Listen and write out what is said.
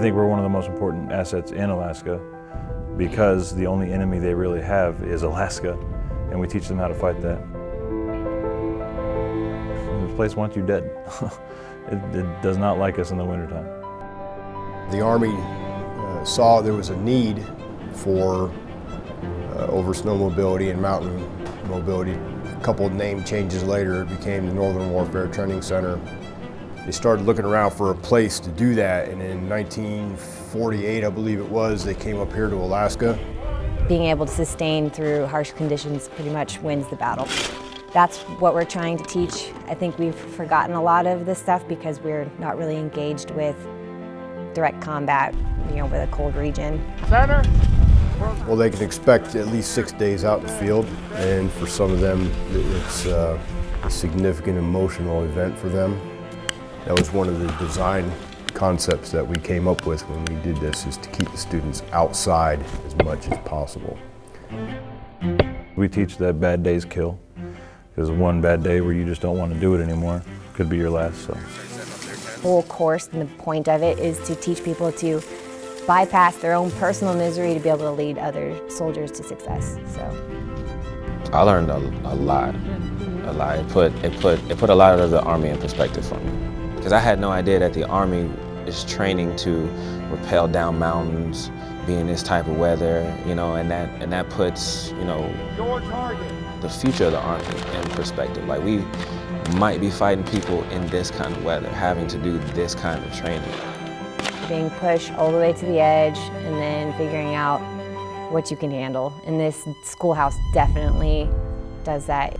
think we're one of the most important assets in Alaska because the only enemy they really have is Alaska, and we teach them how to fight that. This place wants you dead. it, it, does not like us in the wintertime. The Army uh, saw there was a need for uh, over snow mobility and mountain mobility. A couple name changes later, it became the Northern Warfare Training Center. They started looking around for a place to do that, and in 1948, I believe it was, they came up here to Alaska. Being able to sustain through harsh conditions pretty much wins the battle. That's what we're trying to teach. I think we've forgotten a lot of this stuff because we're not really engaged with direct combat, you know, with a cold region. Center. Well, they can expect at least six days out in the field, and for some of them, it's uh, a significant emotional event for them. That was one of the design concepts that we came up with when we did this, is to keep the students outside as much as possible. We teach that bad days kill, because one bad day where you just don't want to do it anymore could be your last. So. The whole course and the point of it is to teach people to bypass their own personal misery to be able to lead other soldiers to success. So I learned a, a lot, a lot. It put, it, put, it put a lot of the Army in perspective for me. Because I had no idea that the Army is training to rappel down mountains, be in this type of weather, you know, and that, and that puts, you know, the future of the Army in perspective. Like we might be fighting people in this kind of weather, having to do this kind of training being pushed all the way to the edge and then figuring out what you can handle. And this schoolhouse definitely does that.